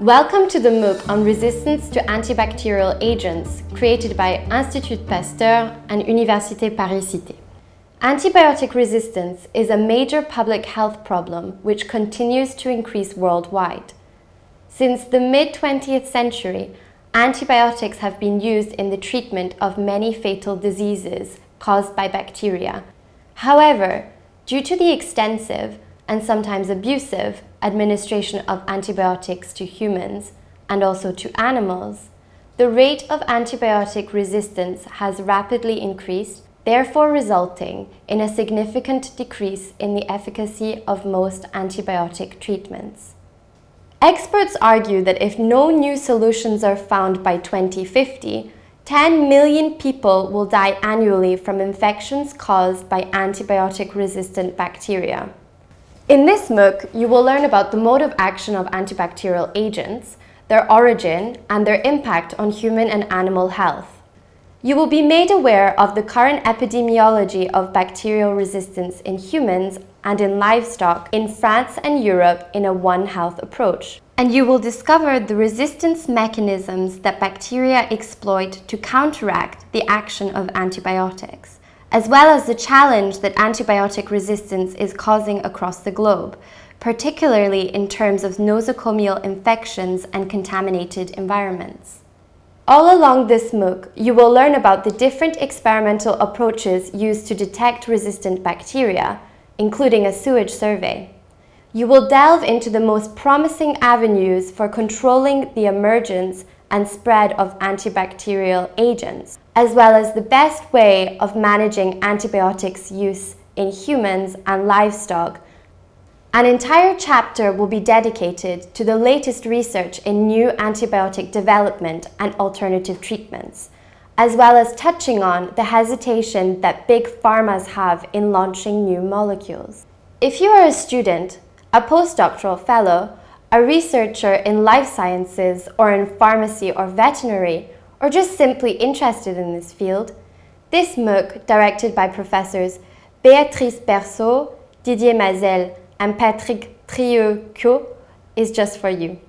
Welcome to the MOOC on resistance to antibacterial agents created by Institut Pasteur and Université Paris-Cité. Antibiotic resistance is a major public health problem which continues to increase worldwide. Since the mid-20th century, antibiotics have been used in the treatment of many fatal diseases caused by bacteria. However, due to the extensive and sometimes abusive administration of antibiotics to humans and also to animals, the rate of antibiotic resistance has rapidly increased, therefore resulting in a significant decrease in the efficacy of most antibiotic treatments. Experts argue that if no new solutions are found by 2050, 10 million people will die annually from infections caused by antibiotic-resistant bacteria. In this MOOC, you will learn about the mode of action of antibacterial agents, their origin, and their impact on human and animal health. You will be made aware of the current epidemiology of bacterial resistance in humans and in livestock in France and Europe in a One Health approach. And you will discover the resistance mechanisms that bacteria exploit to counteract the action of antibiotics as well as the challenge that antibiotic resistance is causing across the globe, particularly in terms of nosocomial infections and contaminated environments. All along this MOOC, you will learn about the different experimental approaches used to detect resistant bacteria, including a sewage survey. You will delve into the most promising avenues for controlling the emergence and spread of antibacterial agents, as well as the best way of managing antibiotics use in humans and livestock. An entire chapter will be dedicated to the latest research in new antibiotic development and alternative treatments, as well as touching on the hesitation that big pharmas have in launching new molecules. If you are a student, a postdoctoral fellow, a researcher in life sciences or in pharmacy or veterinary, or just simply interested in this field, this MOOC, directed by professors Béatrice Berçot, Didier Mazel, and Patrick Trieu-Cuot, is just for you.